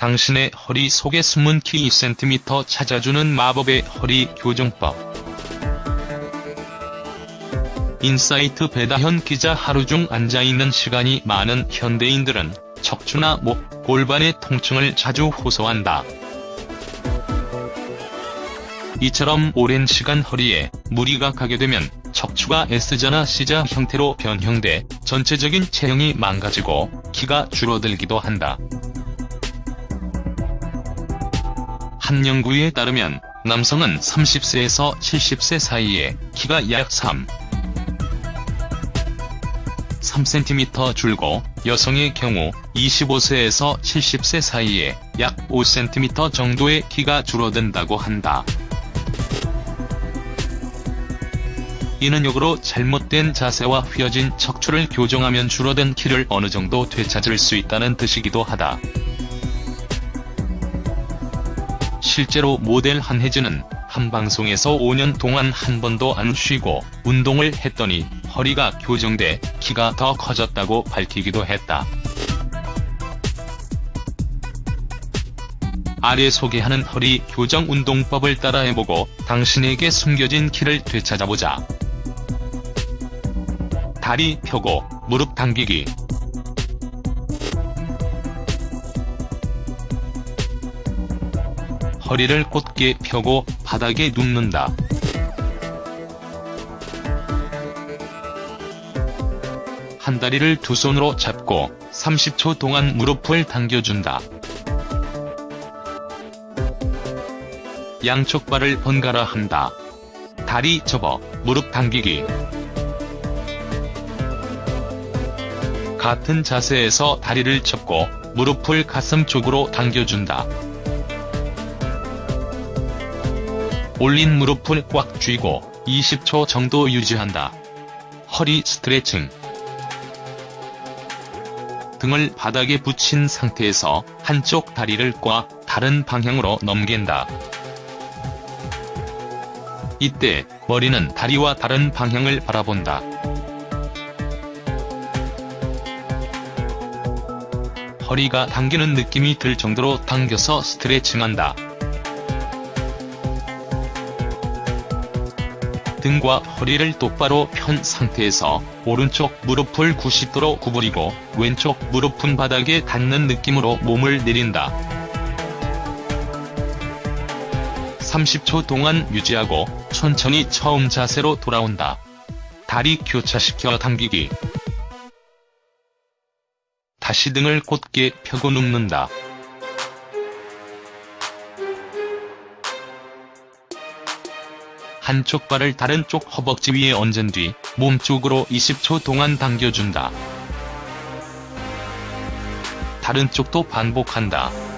당신의 허리 속에 숨은 키 2cm 찾아주는 마법의 허리 교정법. 인사이트 배다현 기자 하루 중 앉아있는 시간이 많은 현대인들은 척추나 목, 골반의 통증을 자주 호소한다. 이처럼 오랜 시간 허리에 무리가 가게 되면 척추가 S자나 C자 형태로 변형돼 전체적인 체형이 망가지고 키가 줄어들기도 한다. 한 연구에 따르면 남성은 30세에서 70세 사이에 키가 약 3, 3cm 줄고 여성의 경우 25세에서 70세 사이에 약 5cm 정도의 키가 줄어든다고 한다. 이는 역으로 잘못된 자세와 휘어진 척추를 교정하면 줄어든 키를 어느 정도 되찾을 수 있다는 뜻이기도 하다. 실제로 모델 한혜진은 한 방송에서 5년 동안 한 번도 안 쉬고 운동을 했더니 허리가 교정돼 키가 더 커졌다고 밝히기도 했다. 아래 소개하는 허리 교정 운동법을 따라해보고 당신에게 숨겨진 키를 되찾아보자. 다리 펴고 무릎 당기기 허리를 곧게 펴고 바닥에 눕는다. 한 다리를 두 손으로 잡고 30초 동안 무릎을 당겨준다. 양쪽 발을 번갈아 한다. 다리 접어 무릎 당기기 같은 자세에서 다리를 접고 무릎을 가슴 쪽으로 당겨준다. 올린 무릎을 꽉 쥐고 20초 정도 유지한다. 허리 스트레칭 등을 바닥에 붙인 상태에서 한쪽 다리를 꽉 다른 방향으로 넘긴다. 이때 머리는 다리와 다른 방향을 바라본다. 허리가 당기는 느낌이 들 정도로 당겨서 스트레칭한다. 등과 허리를 똑바로 편 상태에서 오른쪽 무릎을 90도로 구부리고 왼쪽 무릎은 바닥에 닿는 느낌으로 몸을 내린다. 30초 동안 유지하고 천천히 처음 자세로 돌아온다. 다리 교차시켜 당기기 다시 등을 곧게 펴고 눕는다. 한쪽 발을 다른 쪽 허벅지 위에 얹은 뒤 몸쪽으로 20초 동안 당겨준다. 다른 쪽도 반복한다.